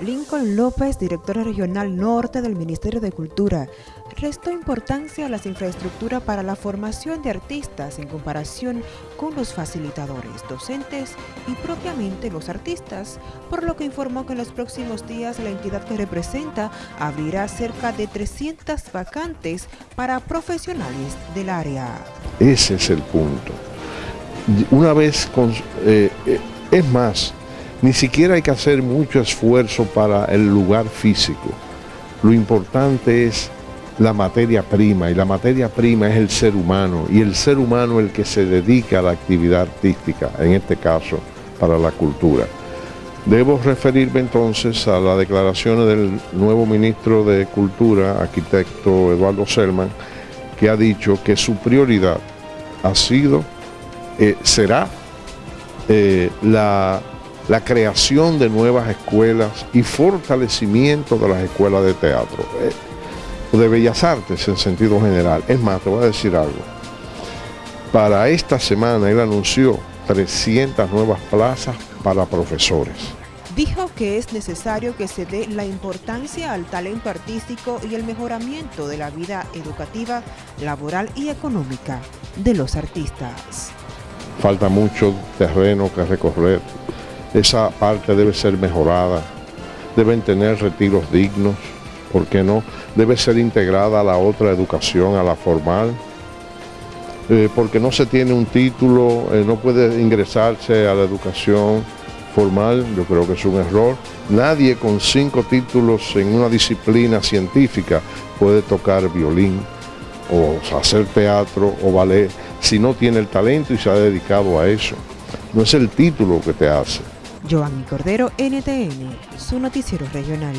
Lincoln López, director regional norte del Ministerio de Cultura, restó importancia a las infraestructuras para la formación de artistas en comparación con los facilitadores, docentes y propiamente los artistas, por lo que informó que en los próximos días la entidad que representa abrirá cerca de 300 vacantes para profesionales del área. Ese es el punto. Una vez, con, eh, eh, es más, ni siquiera hay que hacer mucho esfuerzo para el lugar físico. Lo importante es la materia prima y la materia prima es el ser humano y el ser humano el que se dedica a la actividad artística, en este caso para la cultura. Debo referirme entonces a las declaraciones del nuevo ministro de Cultura, arquitecto Eduardo Selman, que ha dicho que su prioridad ha sido, eh, será eh, la la creación de nuevas escuelas y fortalecimiento de las escuelas de teatro, eh, de bellas artes en sentido general. Es más, te voy a decir algo. Para esta semana él anunció 300 nuevas plazas para profesores. Dijo que es necesario que se dé la importancia al talento artístico y el mejoramiento de la vida educativa, laboral y económica de los artistas. Falta mucho terreno que recorrer esa parte debe ser mejorada, deben tener retiros dignos, ¿por qué no? Debe ser integrada a la otra educación, a la formal, eh, porque no se tiene un título, eh, no puede ingresarse a la educación formal, yo creo que es un error. Nadie con cinco títulos en una disciplina científica puede tocar violín o hacer teatro o ballet si no tiene el talento y se ha dedicado a eso. No es el título que te hace. Joanny Cordero, NTN, su noticiero regional.